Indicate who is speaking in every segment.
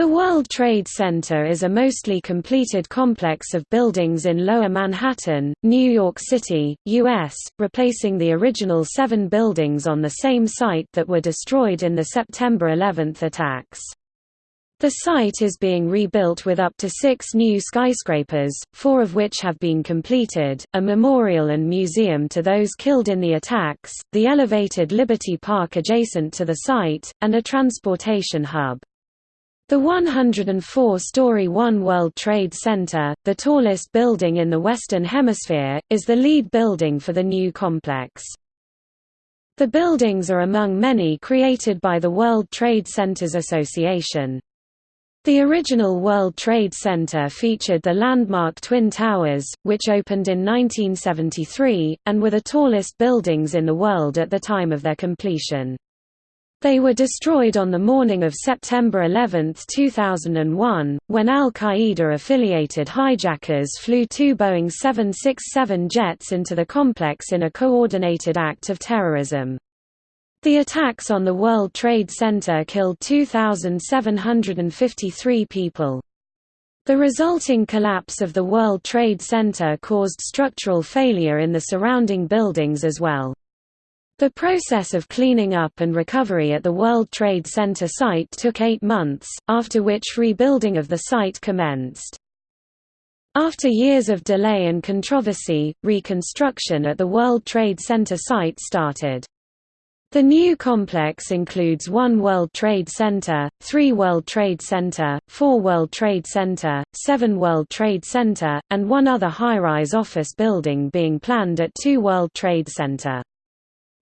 Speaker 1: The World Trade Center is a mostly completed complex of buildings in Lower Manhattan, New York City, U.S., replacing the original seven buildings on the same site that were destroyed in the September 11 attacks. The site is being rebuilt with up to six new skyscrapers, four of which have been completed, a memorial and museum to those killed in the attacks, the elevated Liberty Park adjacent to the site, and a transportation hub. The 104-story One World Trade Center, the tallest building in the Western Hemisphere, is the lead building for the new complex. The buildings are among many created by the World Trade Centers Association. The original World Trade Center featured the landmark Twin Towers, which opened in 1973, and were the tallest buildings in the world at the time of their completion. They were destroyed on the morning of September 11, 2001, when al-Qaeda-affiliated hijackers flew two Boeing 767 jets into the complex in a coordinated act of terrorism. The attacks on the World Trade Center killed 2,753 people. The resulting collapse of the World Trade Center caused structural failure in the surrounding buildings as well. The process of cleaning up and recovery at the World Trade Center site took eight months, after which rebuilding of the site commenced. After years of delay and controversy, reconstruction at the World Trade Center site started. The new complex includes one World Trade Center, three World Trade Center, four World Trade Center, seven World Trade Center, and one other high-rise office building being planned at two World Trade Center.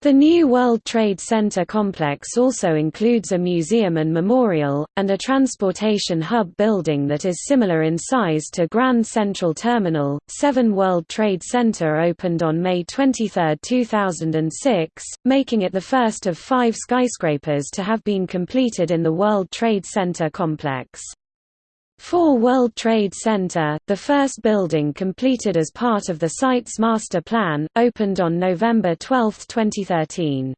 Speaker 1: The new World Trade Center complex also includes a museum and memorial, and a transportation hub building that is similar in size to Grand Central Terminal. Seven World Trade Center opened on May 23, 2006, making it the first of five skyscrapers to have been completed in the World Trade Center complex. 4 World Trade Center, the first building completed as part of the site's master plan, opened on November 12, 2013.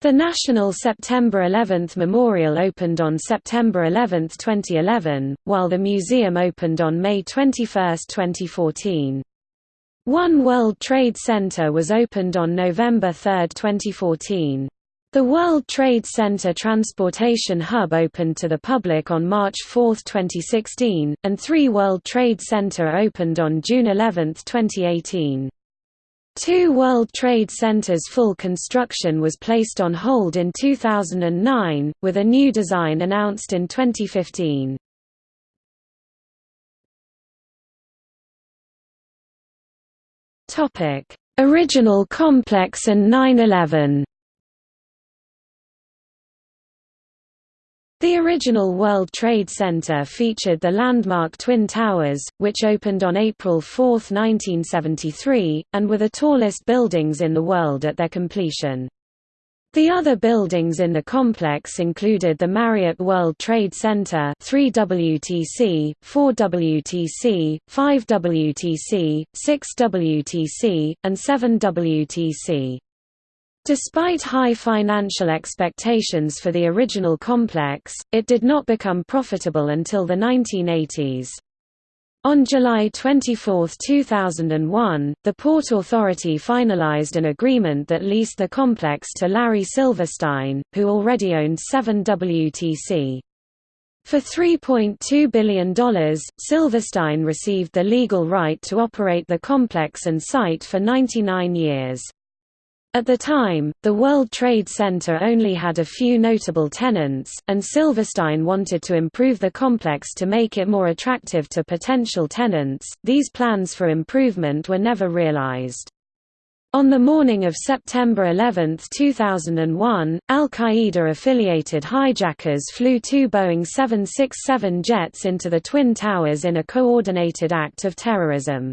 Speaker 1: The National September 11 Memorial opened on September 11, 2011, while the museum opened on May 21, 2014. One World Trade Center was opened on November 3, 2014. The World Trade Center Transportation Hub opened to the public on March 4, 2016, and three World Trade Center opened on June 11, 2018. Two World Trade Centers full construction was placed on hold in 2009, with a new design announced in 2015. Original complex and 9-11 The original World Trade Center featured the landmark Twin Towers, which opened on April 4, 1973, and were the tallest buildings in the world at their completion. The other buildings in the complex included the Marriott World Trade Center 3WTC, 4WTC, 5WTC, 6WTC, and 7WTC. Despite high financial expectations for the original complex, it did not become profitable until the 1980s. On July 24, 2001, the Port Authority finalized an agreement that leased the complex to Larry Silverstein, who already owned 7WTC. For $3.2 billion, Silverstein received the legal right to operate the complex and site for 99 years. At the time, the World Trade Center only had a few notable tenants, and Silverstein wanted to improve the complex to make it more attractive to potential tenants. These plans for improvement were never realized. On the morning of September 11, 2001, al-Qaeda-affiliated hijackers flew two Boeing 767 jets into the Twin Towers in a coordinated act of terrorism.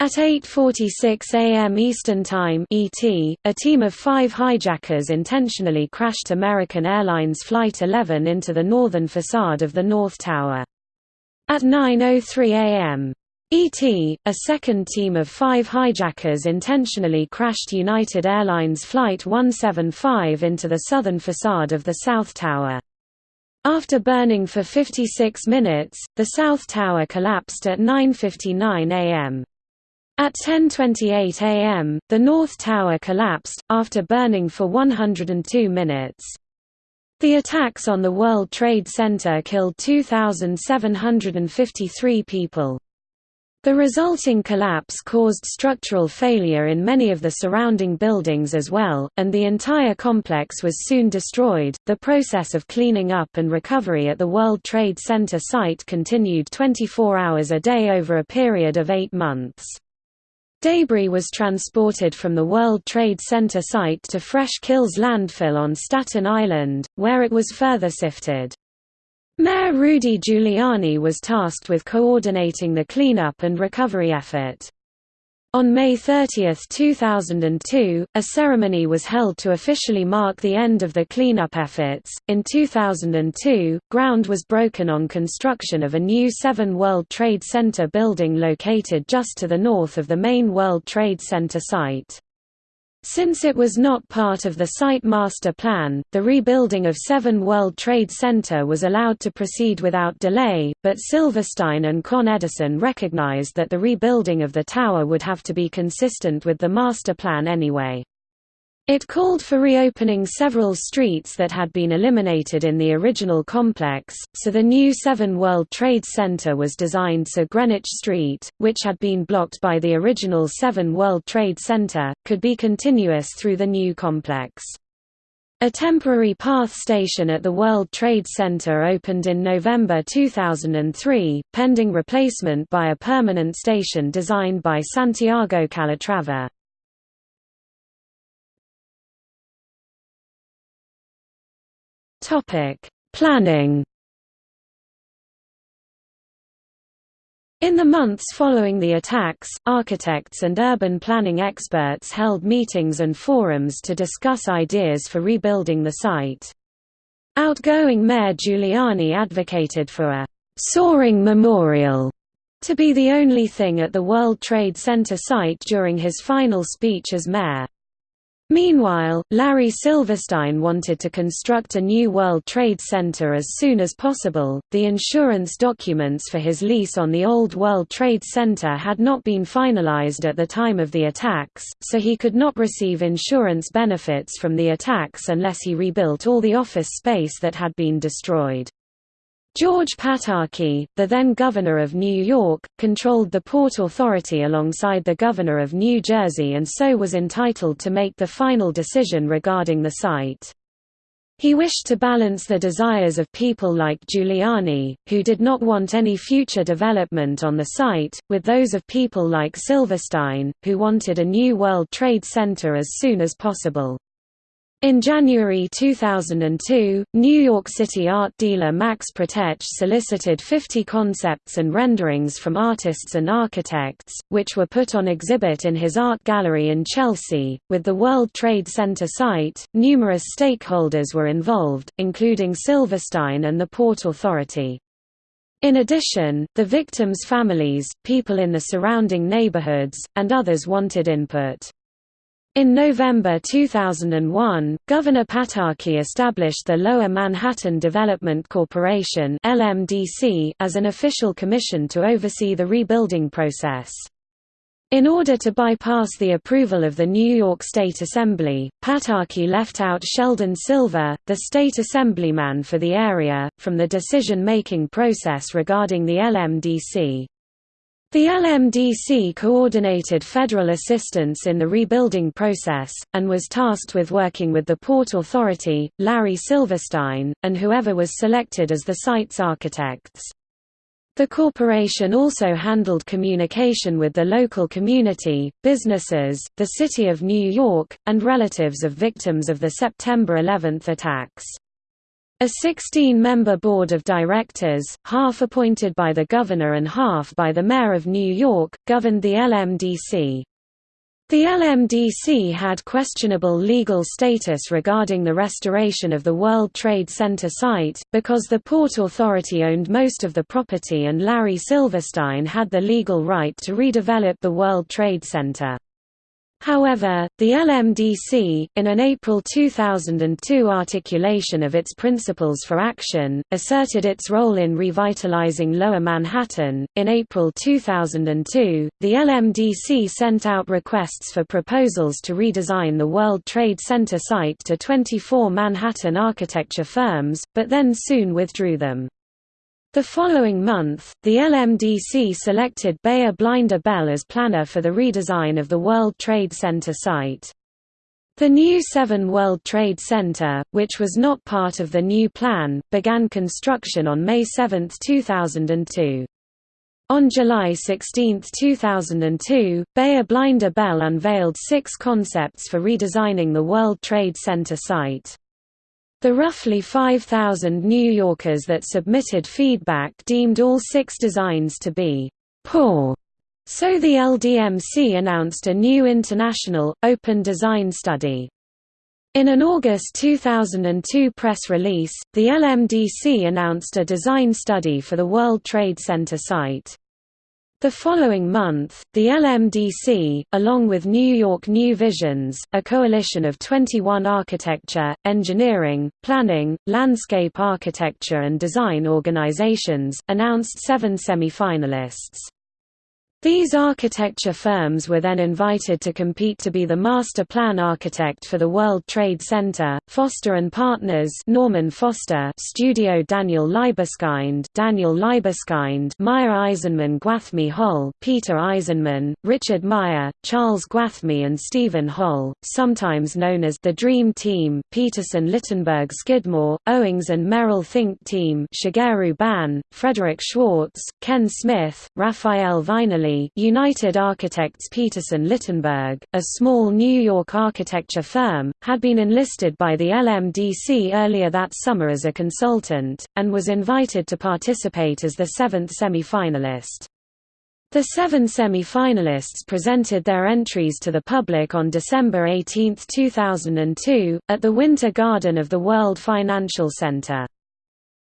Speaker 1: At 8.46 am Eastern Time ET, a team of five hijackers intentionally crashed American Airlines Flight 11 into the northern facade of the North Tower. At 9.03 am ET, a second team of five hijackers intentionally crashed United Airlines Flight 175 into the southern facade of the South Tower. After burning for 56 minutes, the South Tower collapsed at 9.59 am. At 10.28 am, the North Tower collapsed, after burning for 102 minutes. The attacks on the World Trade Center killed 2,753 people. The resulting collapse caused structural failure in many of the surrounding buildings as well, and the entire complex was soon destroyed. The process of cleaning up and recovery at the World Trade Center site continued 24 hours a day over a period of eight months. Debris was transported from the World Trade Center site to Fresh Kills landfill on Staten Island, where it was further sifted. Mayor Rudy Giuliani was tasked with coordinating the cleanup and recovery effort. On May 30, 2002, a ceremony was held to officially mark the end of the cleanup efforts. In 2002, ground was broken on construction of a new Seven World Trade Center building located just to the north of the main World Trade Center site. Since it was not part of the site master plan, the rebuilding of 7 World Trade Center was allowed to proceed without delay, but Silverstein and Con Edison recognized that the rebuilding of the tower would have to be consistent with the master plan anyway. It called for reopening several streets that had been eliminated in the original complex, so the new Seven World Trade Center was designed so Greenwich Street, which had been blocked by the original Seven World Trade Center, could be continuous through the new complex. A temporary path station at the World Trade Center opened in November 2003, pending replacement by a permanent station designed by Santiago Calatrava. Topic: Planning. In the months following the attacks, architects and urban planning experts held meetings and forums to discuss ideas for rebuilding the site. Outgoing Mayor Giuliani advocated for a «soaring memorial» to be the only thing at the World Trade Center site during his final speech as mayor. Meanwhile, Larry Silverstein wanted to construct a new World Trade Center as soon as possible. The insurance documents for his lease on the old World Trade Center had not been finalized at the time of the attacks, so he could not receive insurance benefits from the attacks unless he rebuilt all the office space that had been destroyed. George Pataki, the then governor of New York, controlled the Port Authority alongside the governor of New Jersey and so was entitled to make the final decision regarding the site. He wished to balance the desires of people like Giuliani, who did not want any future development on the site, with those of people like Silverstein, who wanted a new World Trade Center as soon as possible. In January 2002, New York City art dealer Max Protetch solicited 50 concepts and renderings from artists and architects, which were put on exhibit in his art gallery in Chelsea. With the World Trade Center site, numerous stakeholders were involved, including Silverstein and the Port Authority. In addition, the victims' families, people in the surrounding neighborhoods, and others wanted input. In November 2001, Governor Pataki established the Lower Manhattan Development Corporation (LMDC) as an official commission to oversee the rebuilding process. In order to bypass the approval of the New York State Assembly, Pataki left out Sheldon Silver, the state assemblyman for the area, from the decision-making process regarding the LMDC. The LMDC coordinated federal assistance in the rebuilding process, and was tasked with working with the Port Authority, Larry Silverstein, and whoever was selected as the site's architects. The corporation also handled communication with the local community, businesses, the City of New York, and relatives of victims of the September 11 attacks. A 16-member board of directors, half appointed by the governor and half by the mayor of New York, governed the LMDC. The LMDC had questionable legal status regarding the restoration of the World Trade Center site, because the Port Authority owned most of the property and Larry Silverstein had the legal right to redevelop the World Trade Center. However, the LMDC, in an April 2002 articulation of its principles for action, asserted its role in revitalizing Lower Manhattan. In April 2002, the LMDC sent out requests for proposals to redesign the World Trade Center site to 24 Manhattan architecture firms, but then soon withdrew them. The following month, the LMDC selected Beyer Blinder Belle as planner for the redesign of the World Trade Center site. The new 7 World Trade Center, which was not part of the new plan, began construction on May 7, 2002. On July 16, 2002, Beyer Blinder Belle unveiled six concepts for redesigning the World Trade Center site. The roughly 5,000 New Yorkers that submitted feedback deemed all six designs to be poor. So the LDMC announced a new international, open design study. In an August 2002 press release, the LMDC announced a design study for the World Trade Center site. The following month, the LMDC, along with New York New Visions, a coalition of 21 architecture, engineering, planning, landscape architecture and design organizations, announced seven semi-finalists. These architecture firms were then invited to compete to be the master plan architect for the World Trade Center. Foster and Partners, Norman Foster, Studio Daniel Libeskind, Daniel Libeskind, Meier Eisenman Gwathmey Holl, Peter Eisenman, Richard Meier, Charles Gwathmey and Steven Holl, sometimes known as the Dream Team, Peterson Littenberg Skidmore, Owings and Merrill Think Team, Shigeru Ban, Frederick Schwartz, Ken Smith, Rafael Viñoly United Architects Peterson Littenberg, a small New York architecture firm, had been enlisted by the LMDC earlier that summer as a consultant, and was invited to participate as the seventh semi-finalist. The seven semi-finalists presented their entries to the public on December 18, 2002, at the Winter Garden of the World Financial Center.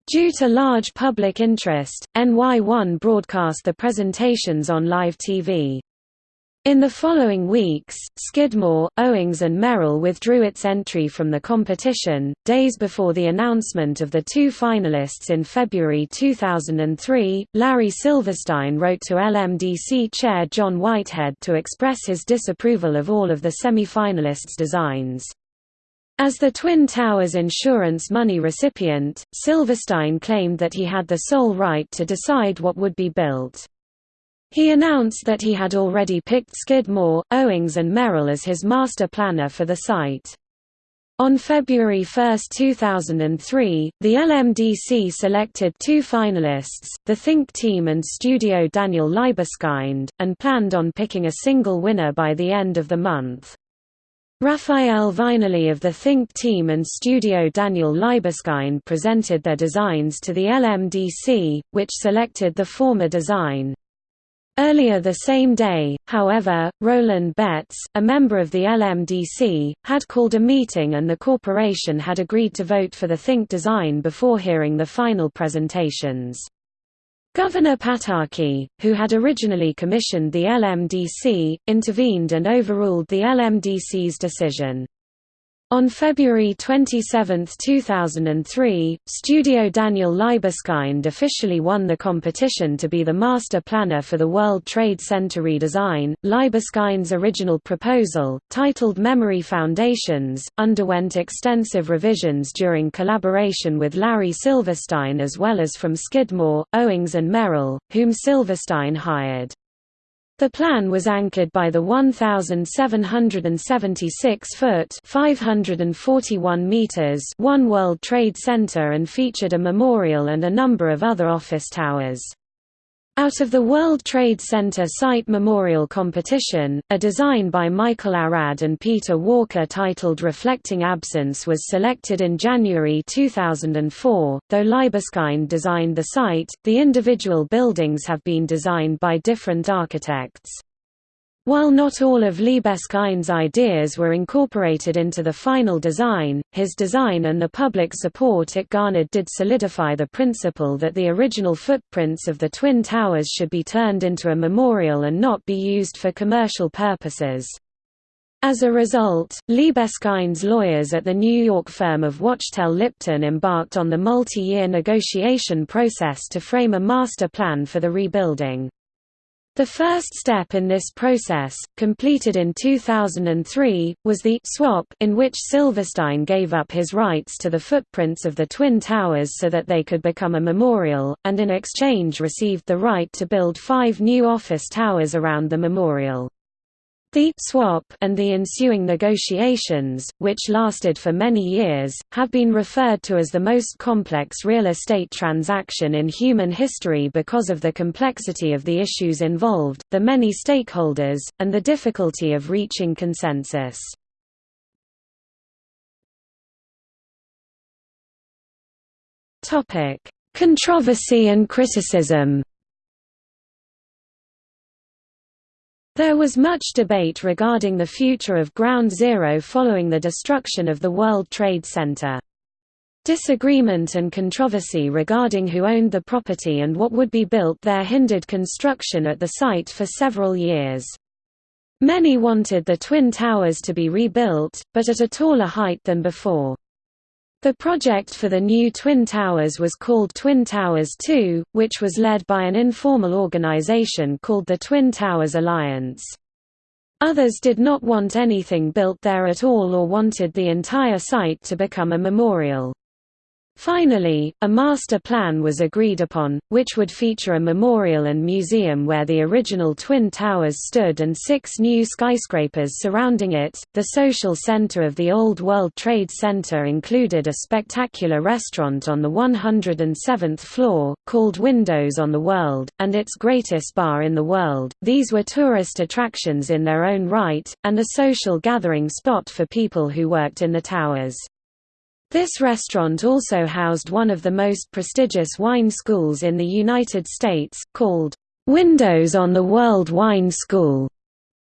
Speaker 1: Due to large public interest, NY1 broadcast the presentations on live TV. In the following weeks, Skidmore, Owings and Merrill withdrew its entry from the competition. Days before the announcement of the two finalists in February 2003, Larry Silverstein wrote to LMDC chair John Whitehead to express his disapproval of all of the semi-finalists' designs. As the Twin Towers insurance money recipient, Silverstein claimed that he had the sole right to decide what would be built. He announced that he had already picked Skidmore, Owings and Merrill as his master planner for the site. On February 1, 2003, the LMDC selected two finalists, the Think Team and Studio Daniel Libeskind, and planned on picking a single winner by the end of the month. Rafael Viñoly of the Think team and studio Daniel Libeskind presented their designs to the LMDC, which selected the former design. Earlier the same day, however, Roland Betts, a member of the LMDC, had called a meeting and the corporation had agreed to vote for the Think design before hearing the final presentations. Governor Pataki, who had originally commissioned the LMDC, intervened and overruled the LMDC's decision. On February 27, 2003, Studio Daniel Libeskind officially won the competition to be the master planner for the World Trade Center redesign. Libeskind's original proposal, titled Memory Foundations, underwent extensive revisions during collaboration with Larry Silverstein as well as from Skidmore, Owings and Merrill, whom Silverstein hired. The plan was anchored by the 1,776-foot (541 meters) One World Trade Center and featured a memorial and a number of other office towers. Out of the World Trade Center Site Memorial Competition, a design by Michael Arad and Peter Walker titled Reflecting Absence was selected in January 2004. Though Libeskind designed the site, the individual buildings have been designed by different architects. While not all of Libeskind's ideas were incorporated into the final design, his design and the public support it garnered did solidify the principle that the original footprints of the Twin Towers should be turned into a memorial and not be used for commercial purposes. As a result, Libeskind's lawyers at the New York firm of Wachtell Lipton embarked on the multi-year negotiation process to frame a master plan for the rebuilding. The first step in this process, completed in 2003, was the swap in which Silverstein gave up his rights to the footprints of the Twin Towers so that they could become a memorial, and in exchange received the right to build five new office towers around the memorial. The swap and the ensuing negotiations, which lasted for many years, have been referred to as the most complex real estate transaction in human history because of the complexity of the issues involved, the many stakeholders, and the difficulty of reaching consensus. Controversy and criticism There was much debate regarding the future of Ground Zero following the destruction of the World Trade Center. Disagreement and controversy regarding who owned the property and what would be built there hindered construction at the site for several years. Many wanted the Twin Towers to be rebuilt, but at a taller height than before. The project for the new Twin Towers was called Twin Towers 2, which was led by an informal organization called the Twin Towers Alliance. Others did not want anything built there at all or wanted the entire site to become a memorial. Finally, a master plan was agreed upon, which would feature a memorial and museum where the original Twin Towers stood and six new skyscrapers surrounding it. The social center of the Old World Trade Center included a spectacular restaurant on the 107th floor, called Windows on the World, and its greatest bar in the world. These were tourist attractions in their own right, and a social gathering spot for people who worked in the towers. This restaurant also housed one of the most prestigious wine schools in the United States, called Windows on the World Wine School,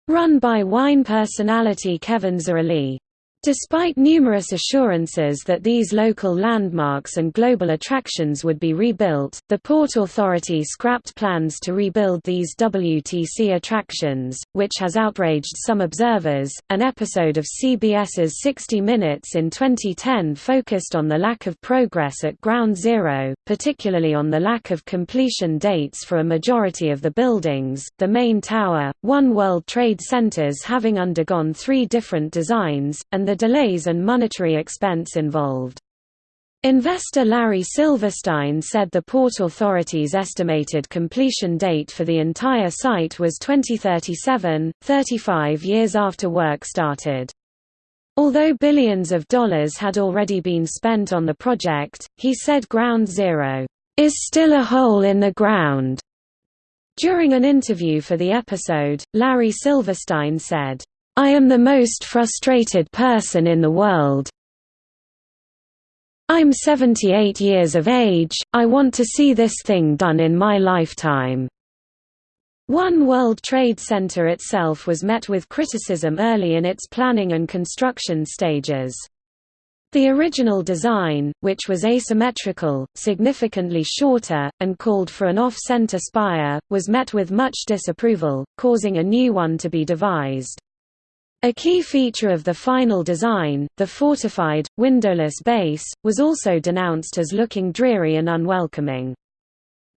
Speaker 1: run by wine personality Kevin Zraly. Despite numerous assurances that these local landmarks and global attractions would be rebuilt, the Port Authority scrapped plans to rebuild these WTC attractions, which has outraged some observers. An episode of CBS's 60 Minutes in 2010 focused on the lack of progress at Ground Zero, particularly on the lack of completion dates for a majority of the buildings, the main tower, One World Trade Centers having undergone three different designs, and the delays and monetary expense involved. Investor Larry Silverstein said the Port Authority's estimated completion date for the entire site was 2037, 35 years after work started. Although billions of dollars had already been spent on the project, he said Ground Zero is still a hole in the ground. During an interview for the episode, Larry Silverstein said, I am the most frustrated person in the world. I'm 78 years of age, I want to see this thing done in my lifetime. One World Trade Center itself was met with criticism early in its planning and construction stages. The original design, which was asymmetrical, significantly shorter, and called for an off-center spire, was met with much disapproval, causing a new one to be devised. A key feature of the final design, the fortified, windowless base, was also denounced as looking dreary and unwelcoming.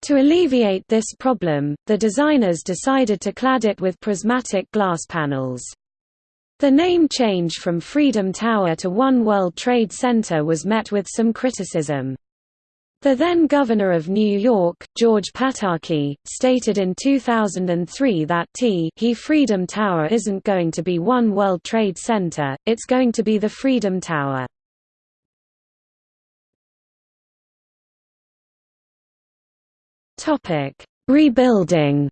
Speaker 1: To alleviate this problem, the designers decided to clad it with prismatic glass panels. The name change from Freedom Tower to One World Trade Center was met with some criticism. The then governor of New York, George Pataki, stated in 2003 that T he Freedom Tower isn't going to be One World Trade Center, it's going to be the Freedom Tower. Rebuilding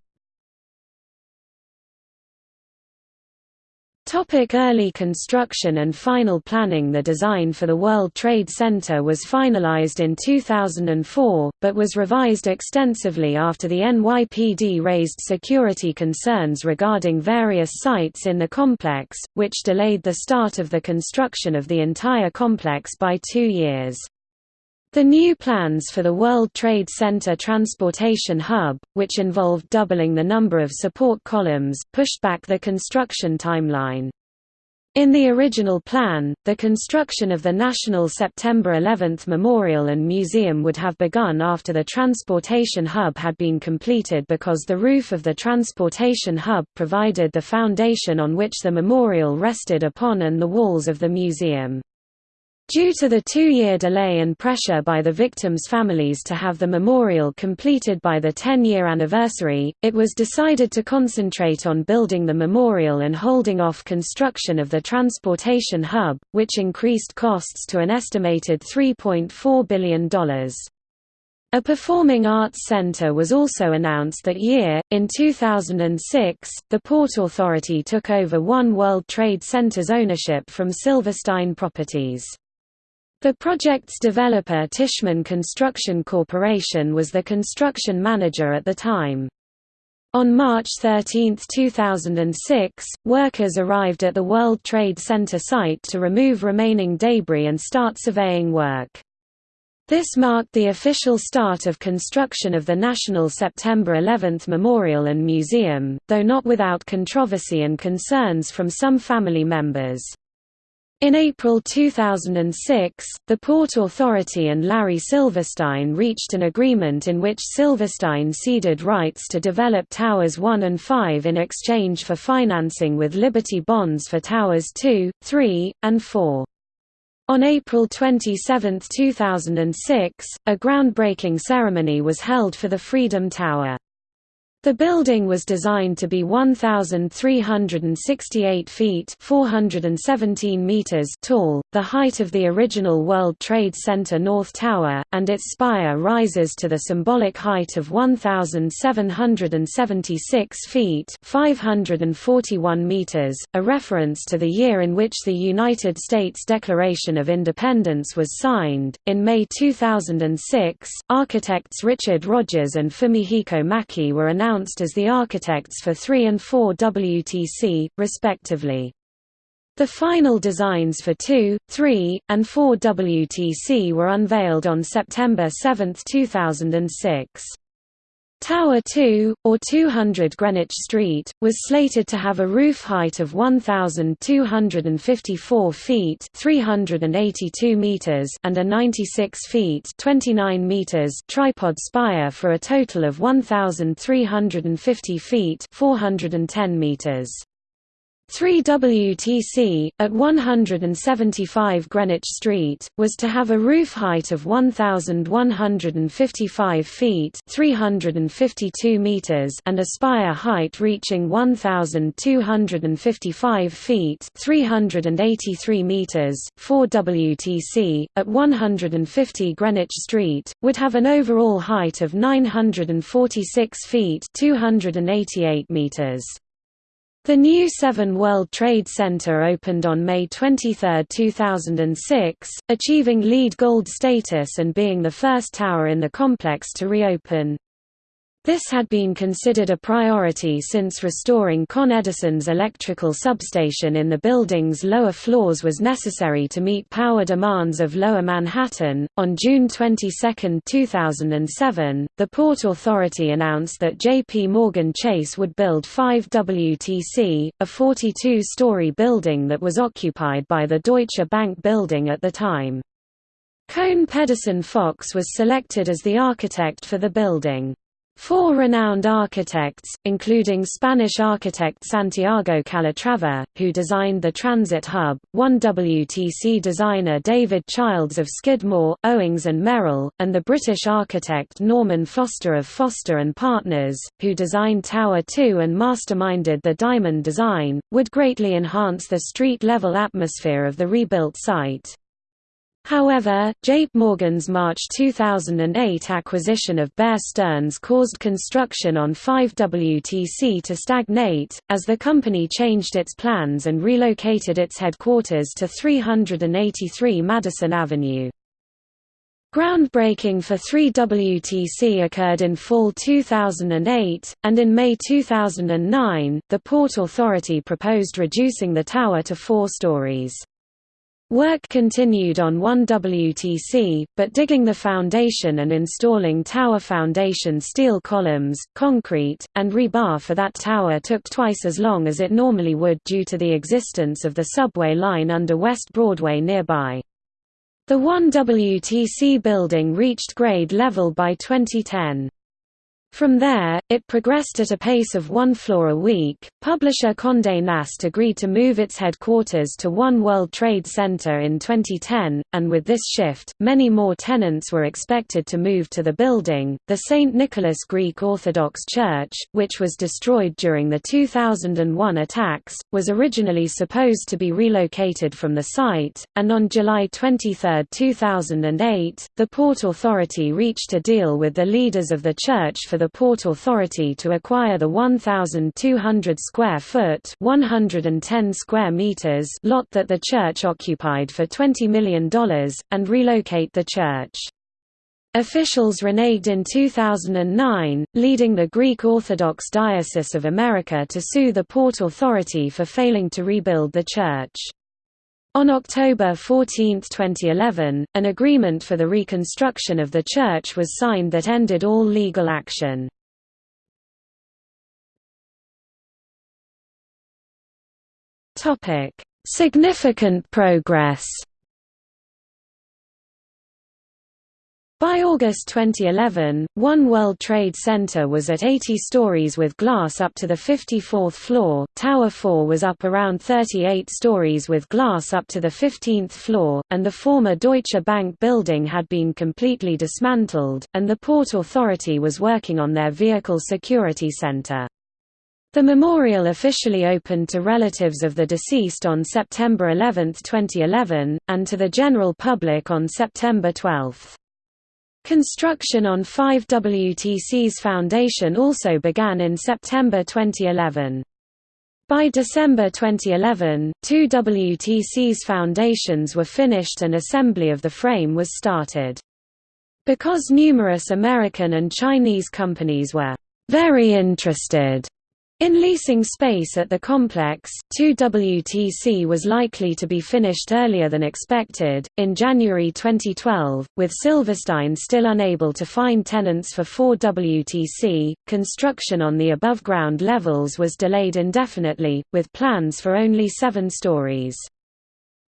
Speaker 1: Topic early construction and final planning The design for the World Trade Center was finalized in 2004, but was revised extensively after the NYPD raised security concerns regarding various sites in the complex, which delayed the start of the construction of the entire complex by two years. The new plans for the World Trade Center Transportation Hub, which involved doubling the number of support columns, pushed back the construction timeline. In the original plan, the construction of the National September 11 Memorial and Museum would have begun after the transportation hub had been completed because the roof of the transportation hub provided the foundation on which the memorial rested upon and the walls of the museum. Due to the two-year delay and pressure by the victims' families to have the memorial completed by the 10-year anniversary, it was decided to concentrate on building the memorial and holding off construction of the transportation hub, which increased costs to an estimated $3.4 billion. A performing arts center was also announced that year. In 2006, the Port Authority took over One World Trade Center's ownership from Silverstein Properties. The project's developer Tishman Construction Corporation was the construction manager at the time. On March 13, 2006, workers arrived at the World Trade Center site to remove remaining debris and start surveying work. This marked the official start of construction of the National September 11 Memorial and Museum, though not without controversy and concerns from some family members. In April 2006, the Port Authority and Larry Silverstein reached an agreement in which Silverstein ceded rights to develop Towers 1 and 5 in exchange for financing with Liberty bonds for Towers 2, 3, and 4. On April 27, 2006, a groundbreaking ceremony was held for the Freedom Tower. The building was designed to be 1,368 feet 417 meters tall, the height of the original World Trade Center North Tower, and its spire rises to the symbolic height of 1,776 feet 541 meters, a reference to the year in which the United States Declaration of Independence was signed. In May 2006, architects Richard Rogers and Fumihiko Maki were announced announced as the architects for 3 and 4 WTC, respectively. The final designs for 2, 3, and 4 WTC were unveiled on September 7, 2006. Tower 2, or 200 Greenwich Street, was slated to have a roof height of 1,254 feet 382 meters and a 96 feet 29 meters tripod spire for a total of 1,350 feet 410 meters. 3 WTC, at 175 Greenwich Street, was to have a roof height of 1,155 feet 352 meters and a spire height reaching 1,255 feet 383 meters. 4 WTC, at 150 Greenwich Street, would have an overall height of 946 feet 288 meters. The new Seven World Trade Center opened on May 23, 2006, achieving LEED Gold status and being the first tower in the complex to reopen. This had been considered a priority since restoring Con Edison's electrical substation in the building's lower floors was necessary to meet power demands of Lower Manhattan. On June 22, 2007, the Port Authority announced that JP Morgan Chase would build 5 WTC, a 42 story building that was occupied by the Deutsche Bank building at the time. Kohn Pedersen Fox was selected as the architect for the building. Four renowned architects, including Spanish architect Santiago Calatrava, who designed the transit hub, one WTC designer David Childs of Skidmore, Owings and Merrill, and the British architect Norman Foster of Foster and Partners, who designed Tower 2 and masterminded the diamond design, would greatly enhance the street-level atmosphere of the rebuilt site. However, JP Morgan's March 2008 acquisition of Bear Stearns caused construction on 5WTC to stagnate, as the company changed its plans and relocated its headquarters to 383 Madison Avenue. Groundbreaking for 3WTC occurred in fall 2008, and in May 2009, the Port Authority proposed reducing the tower to four stories. Work continued on 1WTC, but digging the foundation and installing tower foundation steel columns, concrete, and rebar for that tower took twice as long as it normally would due to the existence of the subway line under West Broadway nearby. The 1WTC building reached grade level by 2010. From there, it progressed at a pace of one floor a week. Publisher Condé Nast agreed to move its headquarters to One World Trade Center in 2010, and with this shift, many more tenants were expected to move to the building. The St. Nicholas Greek Orthodox Church, which was destroyed during the 2001 attacks, was originally supposed to be relocated from the site, and on July 23, 2008, the Port Authority reached a deal with the leaders of the church for the Port Authority to acquire the 1,200 square foot 110 square meters lot that the church occupied for $20 million, and relocate the church. Officials reneged in 2009, leading the Greek Orthodox Diocese of America to sue the Port Authority for failing to rebuild the church. On October 14, 2011, an agreement for the reconstruction of the church was signed that ended all legal action. Significant progress By August 2011, One World Trade Center was at 80 stories with glass up to the 54th floor, Tower 4 was up around 38 stories with glass up to the 15th floor, and the former Deutsche Bank building had been completely dismantled, and the Port Authority was working on their Vehicle Security Center. The memorial officially opened to relatives of the deceased on September 11, 2011, and to the general public on September 12. Construction on 5WTC's foundation also began in September 2011. By December 2011, two WTC's foundations were finished and assembly of the frame was started. Because numerous American and Chinese companies were very interested in leasing space at the complex, 2WTC was likely to be finished earlier than expected, in January 2012, with Silverstein still unable to find tenants for 4WTC. Construction on the above ground levels was delayed indefinitely, with plans for only seven stories.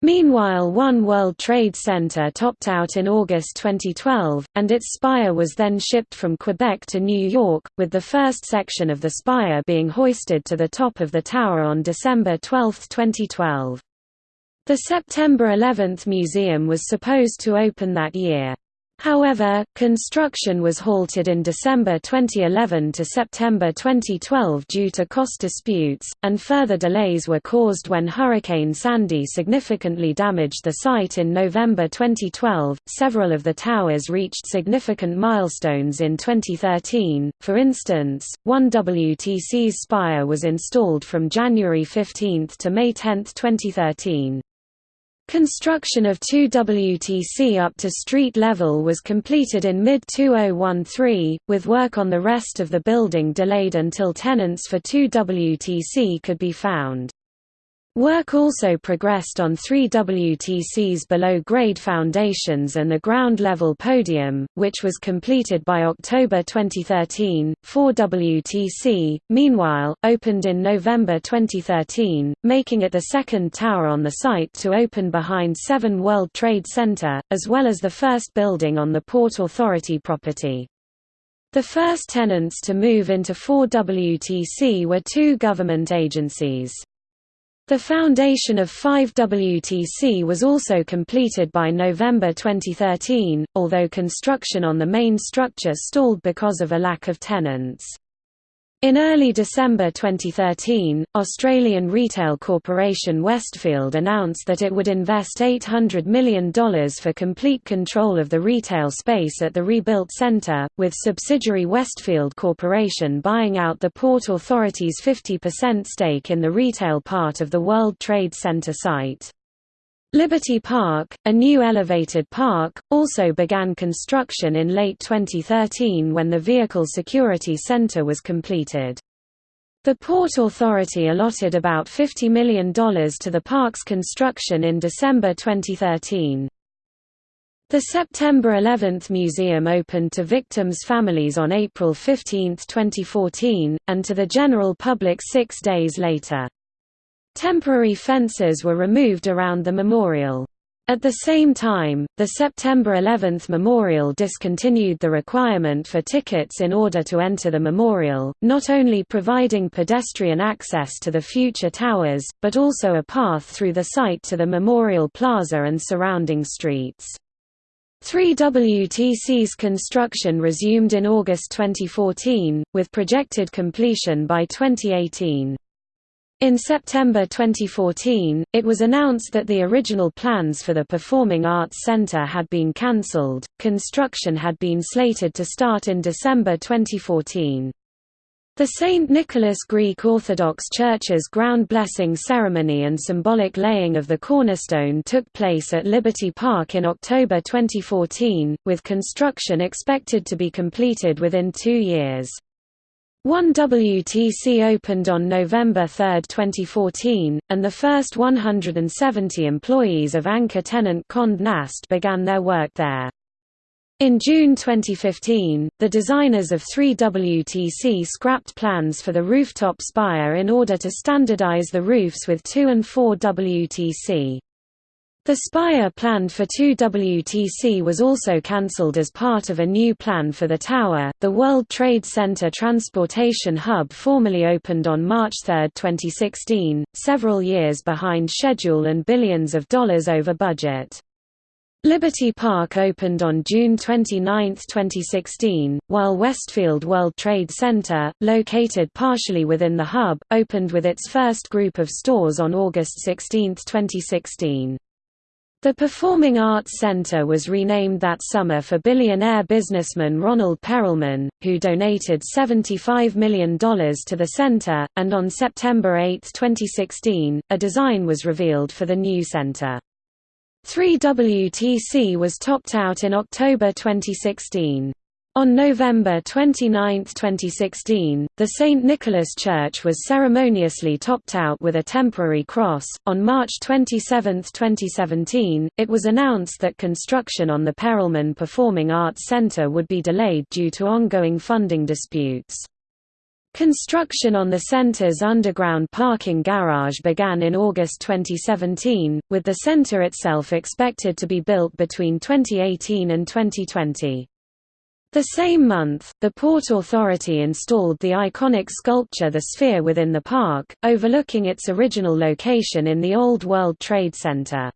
Speaker 1: Meanwhile One World Trade Center topped out in August 2012, and its spire was then shipped from Quebec to New York, with the first section of the spire being hoisted to the top of the tower on December 12, 2012. The September 11 museum was supposed to open that year. However, construction was halted in December 2011 to September 2012 due to cost disputes, and further delays were caused when Hurricane Sandy significantly damaged the site in November 2012. Several of the towers reached significant milestones in 2013. For instance, one WTC's spire was installed from January 15 to May 10, 2013. Construction of 2 WTC up to street level was completed in mid-2013, with work on the rest of the building delayed until tenants for 2 WTC could be found. Work also progressed on three WTC's below-grade foundations and the ground-level podium, which was completed by October 2013. 4 WTC, meanwhile, opened in November 2013, making it the second tower on the site to open behind 7 World Trade Center, as well as the first building on the Port Authority property. The first tenants to move into 4 WTC were two government agencies. The foundation of 5WTC was also completed by November 2013, although construction on the main structure stalled because of a lack of tenants. In early December 2013, Australian retail corporation Westfield announced that it would invest $800 million for complete control of the retail space at the rebuilt centre, with subsidiary Westfield Corporation buying out the Port Authority's 50% stake in the retail part of the World Trade Center site. Liberty Park, a new elevated park, also began construction in late 2013 when the Vehicle Security Center was completed. The Port Authority allotted about $50 million to the park's construction in December 2013. The September 11 Museum opened to victims' families on April 15, 2014, and to the general public six days later. Temporary fences were removed around the memorial. At the same time, the September 11 memorial discontinued the requirement for tickets in order to enter the memorial, not only providing pedestrian access to the future towers, but also a path through the site to the memorial plaza and surrounding streets. 3WTC's construction resumed in August 2014, with projected completion by 2018. In September 2014, it was announced that the original plans for the Performing Arts Center had been cancelled. Construction had been slated to start in December 2014. The St. Nicholas Greek Orthodox Church's ground blessing ceremony and symbolic laying of the cornerstone took place at Liberty Park in October 2014, with construction expected to be completed within two years. 1WTC opened on November 3, 2014, and the first 170 employees of anchor tenant Condé Nast began their work there. In June 2015, the designers of 3WTC scrapped plans for the rooftop spire in order to standardize the roofs with 2 and 4 WTC. The spire planned for 2WTC was also cancelled as part of a new plan for the tower. The World Trade Center Transportation Hub formally opened on March 3, 2016, several years behind schedule and billions of dollars over budget. Liberty Park opened on June 29, 2016, while Westfield World Trade Center, located partially within the hub, opened with its first group of stores on August 16, 2016. The Performing Arts Center was renamed that summer for billionaire businessman Ronald Perelman, who donated $75 million to the center, and on September 8, 2016, a design was revealed for the new center. 3WTC was topped out in October 2016. On November 29, 2016, the St. Nicholas Church was ceremoniously topped out with a temporary cross. On March 27, 2017, it was announced that construction on the Perelman Performing Arts Center would be delayed due to ongoing funding disputes. Construction on the center's underground parking garage began in August 2017, with the center itself expected to be built between 2018 and 2020. The same month, the Port Authority installed the iconic sculpture The Sphere within the park, overlooking its original location in the Old World Trade Center.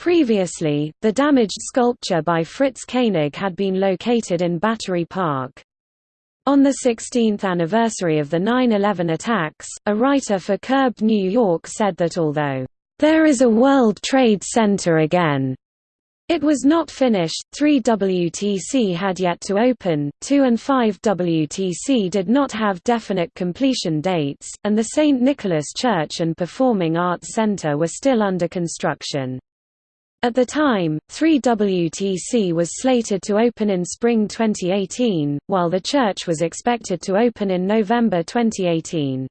Speaker 1: Previously, the damaged sculpture by Fritz Koenig had been located in Battery Park. On the 16th anniversary of the 9-11 attacks, a writer for Curbed New York said that although, "...there is a World Trade Center again," It was not finished, 3WTC had yet to open, 2 and 5WTC did not have definite completion dates, and the St. Nicholas Church and Performing Arts Center were still under construction. At the time, 3WTC was slated to open in spring 2018, while the church was expected to open in November 2018.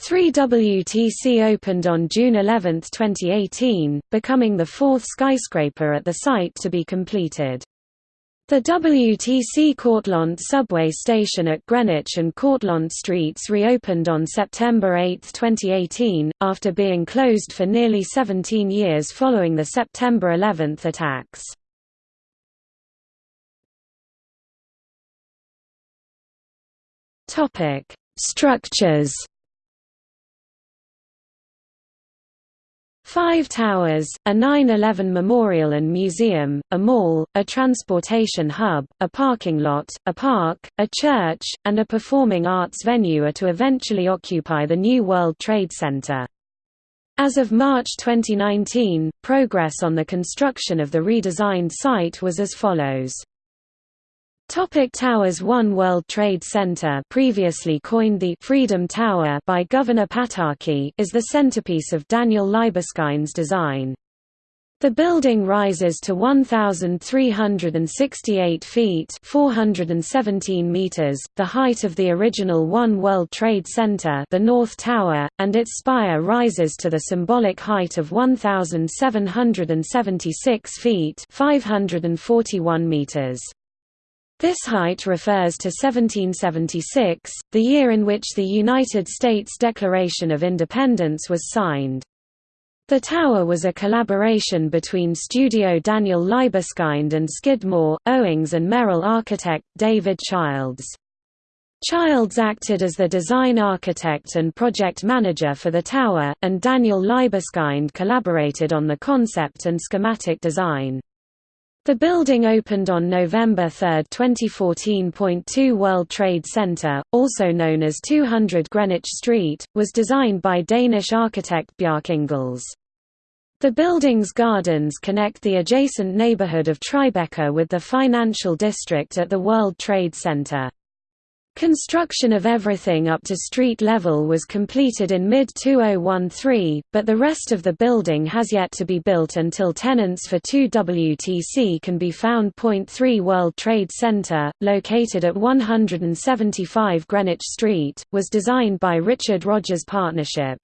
Speaker 1: 3WTC opened on June 11, 2018, becoming the fourth skyscraper at the site to be completed. The WTC Cortlandt subway station at Greenwich and Cortlandt Streets reopened on September 8, 2018, after being closed for nearly 17 years following the September 11 attacks. Structures Five towers, a 9-11 memorial and museum, a mall, a transportation hub, a parking lot, a park, a church, and a performing arts venue are to eventually occupy the new World Trade Center. As of March 2019, progress on the construction of the redesigned site was as follows. Topic Towers One World Trade Center previously coined the Freedom Tower by Governor Pataki is the centerpiece of Daniel Libeskind's design. The building rises to 1,368 feet 417 meters, the height of the original One World Trade Center the North Tower, and its spire rises to the symbolic height of 1,776 feet 541 meters. This height refers to 1776, the year in which the United States Declaration of Independence was signed. The tower was a collaboration between studio Daniel Libeskind and Skidmore, Owings and Merrill architect David Childs. Childs acted as the design architect and project manager for the tower, and Daniel Libeskind collaborated on the concept and schematic design. The building opened on November 3, 2014. 2 World Trade Center, also known as 200 Greenwich Street, was designed by Danish architect Bjarke Ingels. The building's gardens connect the adjacent neighborhood of Tribeca with the financial district at the World Trade Center. Construction of everything up to street level was completed in mid-2013, but the rest of the building has yet to be built until tenants for 2WTC can be found. 3 World Trade Center, located at 175 Greenwich Street, was designed by Richard Rogers Partnership.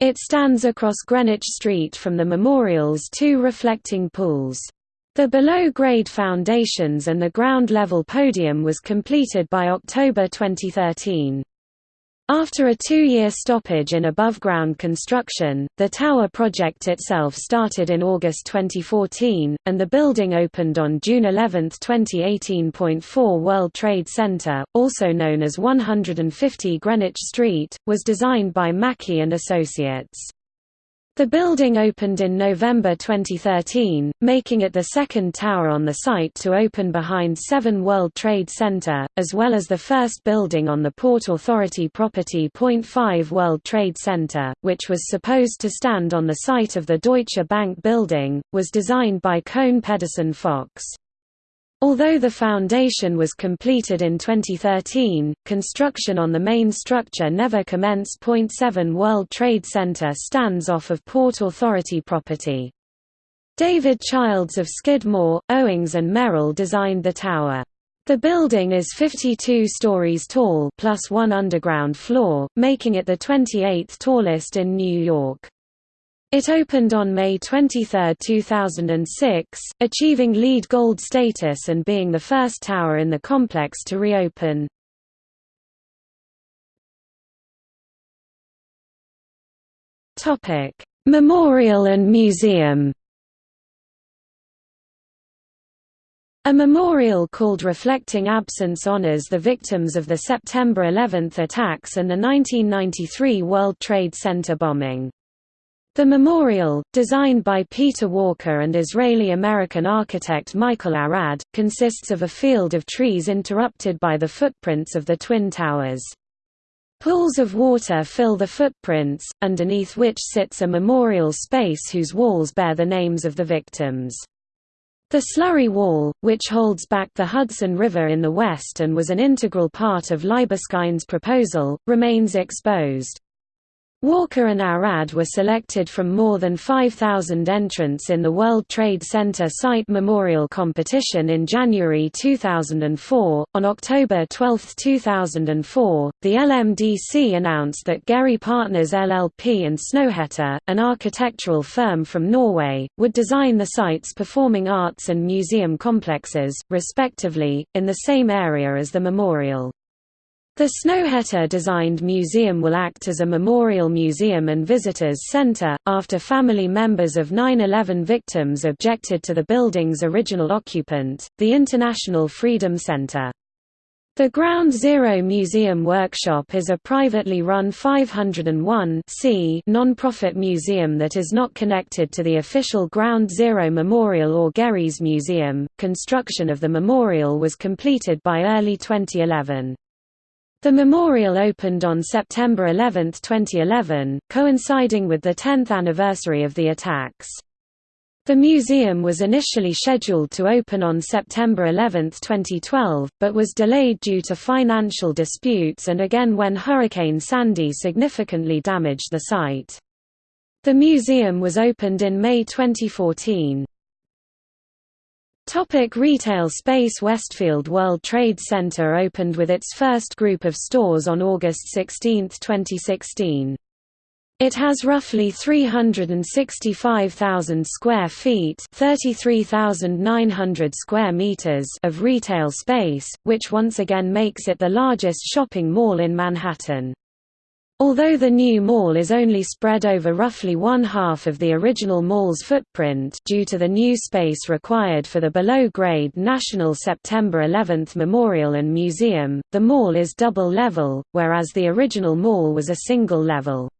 Speaker 1: It stands across Greenwich Street from the Memorial's two reflecting pools. The below-grade foundations and the ground-level podium was completed by October 2013. After a two-year stoppage in above-ground construction, the tower project itself started in August 2014, and the building opened on June 11, 2018. 4 World Trade Center, also known as 150 Greenwich Street, was designed by Maki and Associates. The building opened in November 2013, making it the second tower on the site to open behind 7 World Trade Center, as well as the first building on the Port Authority property. 5 World Trade Center, which was supposed to stand on the site of the Deutsche Bank building, was designed by Kohn Pedersen Fox. Although the foundation was completed in 2013, construction on the main structure never commenced. 7 World Trade Center stands off of Port Authority property. David Childs of Skidmore, Owings and Merrill designed the tower. The building is 52 stories tall plus one underground floor, making it the 28th tallest in New York. It opened on May 23, 2006, achieving LEED Gold status and being the first tower in the complex to reopen. Memorial and museum A memorial called Reflecting Absence honors the victims of the September 11 attacks and the 1993 World Trade Center bombing. The memorial, designed by Peter Walker and Israeli-American architect Michael Arad, consists of a field of trees interrupted by the footprints of the Twin Towers. Pools of water fill the footprints, underneath which sits a memorial space whose walls bear the names of the victims. The slurry wall, which holds back the Hudson River in the west and was an integral part of Libeskind's proposal, remains exposed. Walker and Arad were selected from more than 5,000 entrants in the World Trade Center Site Memorial Competition in January 2004. On October 12, 2004, the LMDC announced that Gehry Partners LLP and Snøhetta, an architectural firm from Norway, would design the site's performing arts and museum complexes, respectively, in the same area as the memorial. The Snøhetta-designed museum will act as a memorial museum and visitors center, after family members of 9-11 victims objected to the building's original occupant, the International Freedom Center. The Ground Zero Museum Workshop is a privately run 501 non-profit museum that is not connected to the official Ground Zero Memorial or Gerry's Museum. Construction of the memorial was completed by early 2011. The memorial opened on September 11, 2011, coinciding with the 10th anniversary of the attacks. The museum was initially scheduled to open on September 11, 2012, but was delayed due to financial disputes and again when Hurricane Sandy significantly damaged the site. The museum was opened in May 2014. Topic retail space Westfield World Trade Center opened with its first group of stores on August 16, 2016. It has roughly 365,000 square feet, 33,900 square meters of retail space, which once again makes it the largest shopping mall in Manhattan. Although the new mall is only spread over roughly one half of the original mall's footprint due to the new space required for the below-grade National September 11 Memorial and Museum, the mall is double-level, whereas the original mall was a single level.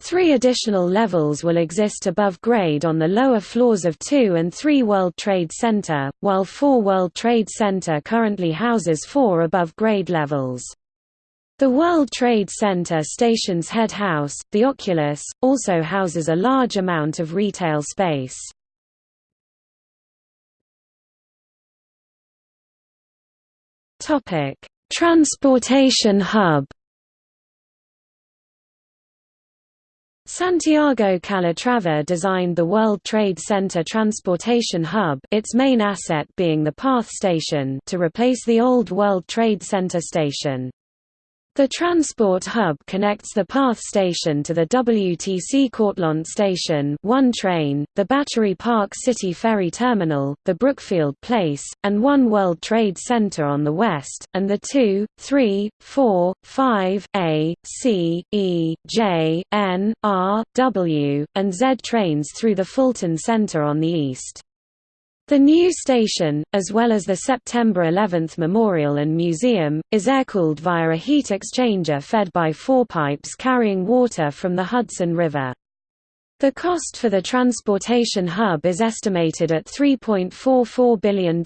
Speaker 1: Three additional levels will exist above grade on the lower floors of 2 and 3 World Trade Center, while 4 World Trade Center currently houses four above grade levels. The World Trade Center station's head house, the Oculus, also houses a large amount of retail space. Transportation hub Santiago Calatrava designed the World Trade Center Transportation Hub its main asset being the PATH station to replace the old World Trade Center station. The transport hub connects the PATH station to the WTC Cortlandt station one train, the Battery Park City Ferry Terminal, the Brookfield Place, and One World Trade Center on the west, and the 2, 3, 4, 5, A, C, E, J, N, R, W, and Z trains through the Fulton Center on the east. The new station, as well as the September 11 Memorial and Museum, is air-cooled via a heat exchanger fed by four pipes carrying water from the Hudson River. The cost for the transportation hub is estimated at $3.44 billion,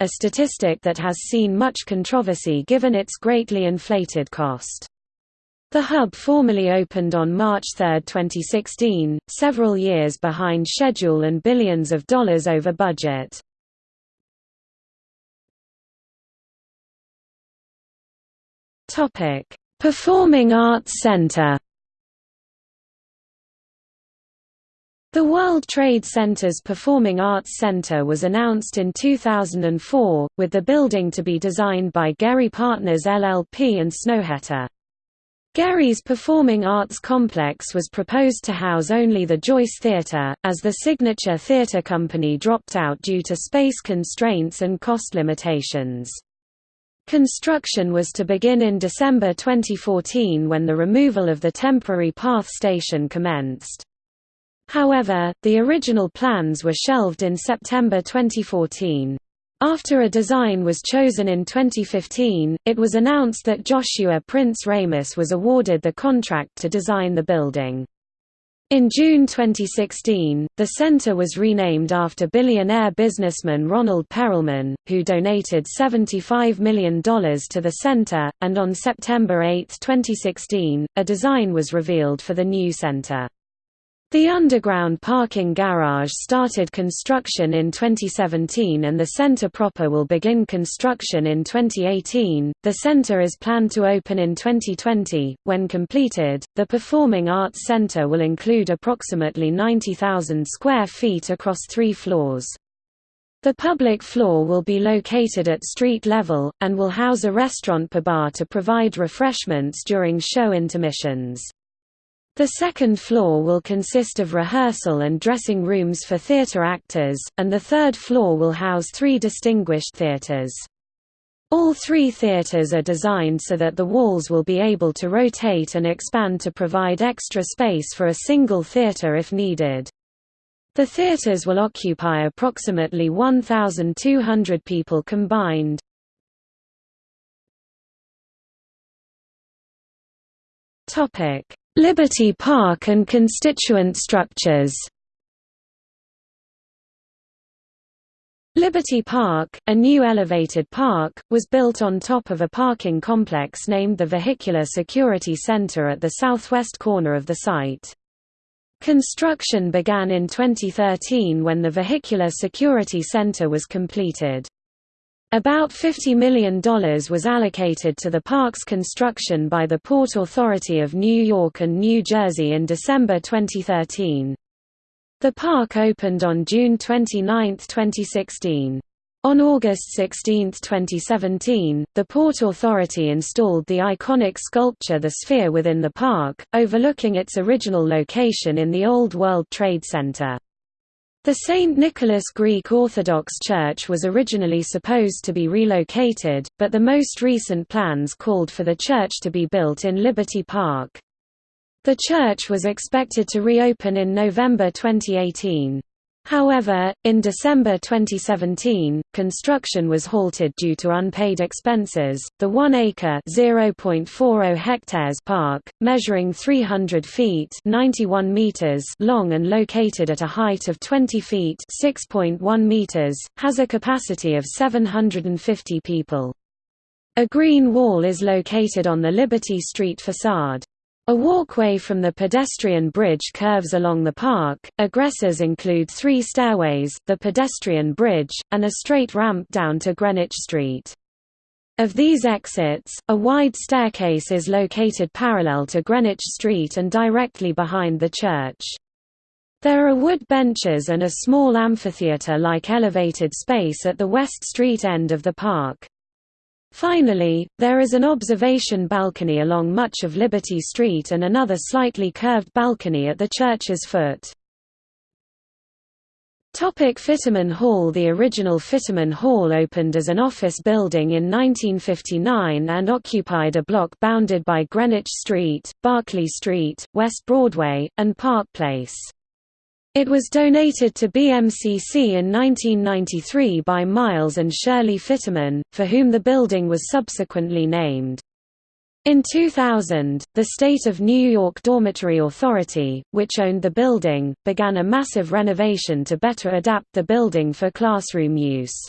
Speaker 1: a statistic that has seen much controversy given its greatly inflated cost. The hub formally opened on March 3, 2016, several years behind schedule and billions of dollars over budget. Performing Arts Center The World Trade Center's Performing Arts Center was announced in 2004, with the building to be designed by Gehry Partners LLP and Snøhetta. Gehry's Performing Arts Complex was proposed to house only the Joyce Theatre, as the Signature Theatre Company dropped out due to space constraints and cost limitations. Construction was to begin in December 2014 when the removal of the temporary PATH station commenced. However, the original plans were shelved in September 2014. After a design was chosen in 2015, it was announced that Joshua Prince Ramus was awarded the contract to design the building. In June 2016, the center was renamed after billionaire businessman Ronald Perelman, who donated $75 million to the center, and on September 8, 2016, a design was revealed for the new center. The underground parking garage started construction in 2017 and the center proper will begin construction in 2018. The center is planned to open in 2020. When completed, the Performing Arts Center will include approximately 90,000 square feet across three floors. The public floor will be located at street level, and will house a restaurant per bar to provide refreshments during show intermissions. The second floor will consist of rehearsal and dressing rooms for theatre actors, and the third floor will house three distinguished theatres. All three theatres are designed so that the walls will be able to rotate and expand to provide extra space for a single theatre if needed. The theatres will occupy approximately 1,200 people combined. Topic Liberty Park and constituent structures Liberty Park, a new elevated park, was built on top of a parking complex named the Vehicular Security Center at the southwest corner of the site. Construction began in 2013 when the Vehicular Security Center was completed. About $50 million was allocated to the park's construction by the Port Authority of New York and New Jersey in December 2013. The park opened on June 29, 2016. On August 16, 2017, the Port Authority installed the iconic sculpture The Sphere within the park, overlooking its original location in the Old World Trade Center. The St. Nicholas Greek Orthodox Church was originally supposed to be relocated, but the most recent plans called for the church to be built in Liberty Park. The church was expected to reopen in November 2018. However, in December 2017, construction was halted due to unpaid expenses. The 1-acre (0.40 hectares) park, measuring 300 feet (91 meters) long and located at a height of 20 feet (6.1 meters), has a capacity of 750 people. A green wall is located on the Liberty Street facade. A walkway from the pedestrian bridge curves along the park. Aggressors include three stairways, the pedestrian bridge, and a straight ramp down to Greenwich Street. Of these exits, a wide staircase is located parallel to Greenwich Street and directly behind the church. There are wood benches and a small amphitheatre-like elevated space at the West Street end of the park. Finally, there is an observation balcony along much of Liberty Street and another slightly curved balcony at the church's foot. Topic Fitterman Hall The original Fitterman Hall opened as an office building in 1959 and occupied a block bounded by Greenwich Street, Barclay Street, West Broadway, and Park Place. It was donated to BMCC in 1993 by Miles and Shirley Fitterman, for whom the building was subsequently named. In 2000, the State of New York Dormitory Authority, which owned the building, began a massive renovation to better adapt the building for classroom use.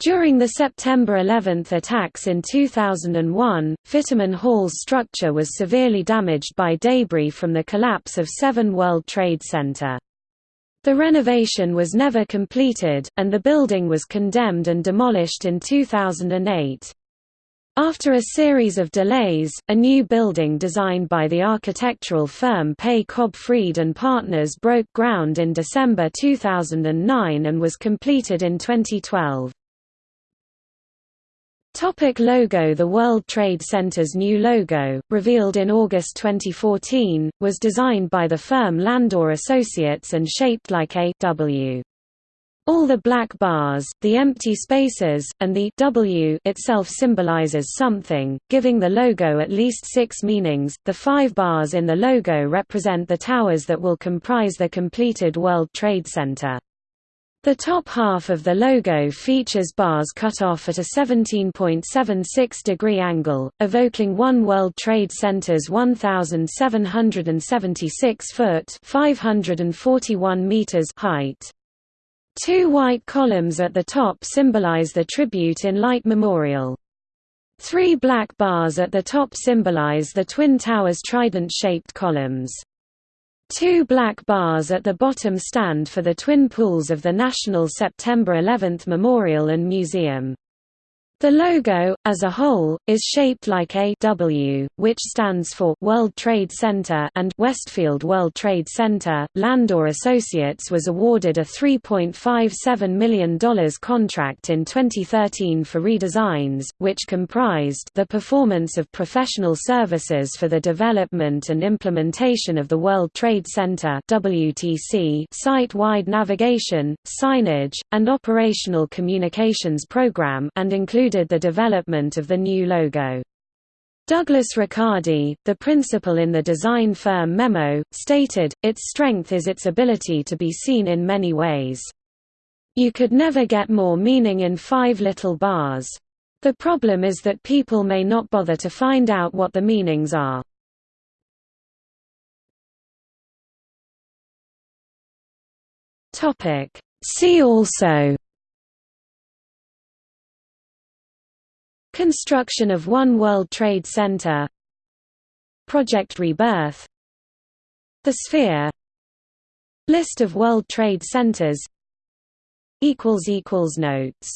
Speaker 1: During the September 11 attacks in 2001, Fitterman Hall's structure was severely damaged by debris from the collapse of 7 World Trade Center. The renovation was never completed, and the building was condemned and demolished in 2008. After a series of delays, a new building designed by the architectural firm Pei Cobb Fried and Partners broke ground in December 2009 and was completed in 2012. Topic logo The World Trade Center's new logo, revealed in August 2014, was designed by the firm Landor Associates and shaped like a W. All the black bars, the empty spaces, and the W itself symbolizes something, giving the logo at least six meanings. The five bars in the logo represent the towers that will comprise the completed World Trade Center. The top half of the logo features bars cut off at a 17.76 degree angle, evoking One World Trade Center's 1,776 foot (541 meters) height. Two white columns at the top symbolize the Tribute in Light Memorial. Three black bars at the top symbolize the Twin Towers trident-shaped columns. Two black bars at the bottom stand for the twin pools of the National September 11 Memorial and Museum. The logo, as a whole, is shaped like a W, which stands for World Trade Center and Westfield World Trade Center. Landor Associates was awarded a $3.57 million contract in 2013 for redesigns, which comprised the performance of professional services for the development and implementation of the World Trade Center (WTC), site-wide navigation, signage, and operational communications program, and included included the development of the new logo. Douglas Riccardi, the principal in the design firm Memo, stated, its strength is its ability to be seen in many ways. You could never get more meaning in five little bars. The problem is that people may not bother to find out what the meanings are. See also Construction of One World Trade Center. Project Rebirth. The Sphere. List of World Trade Centers. Notes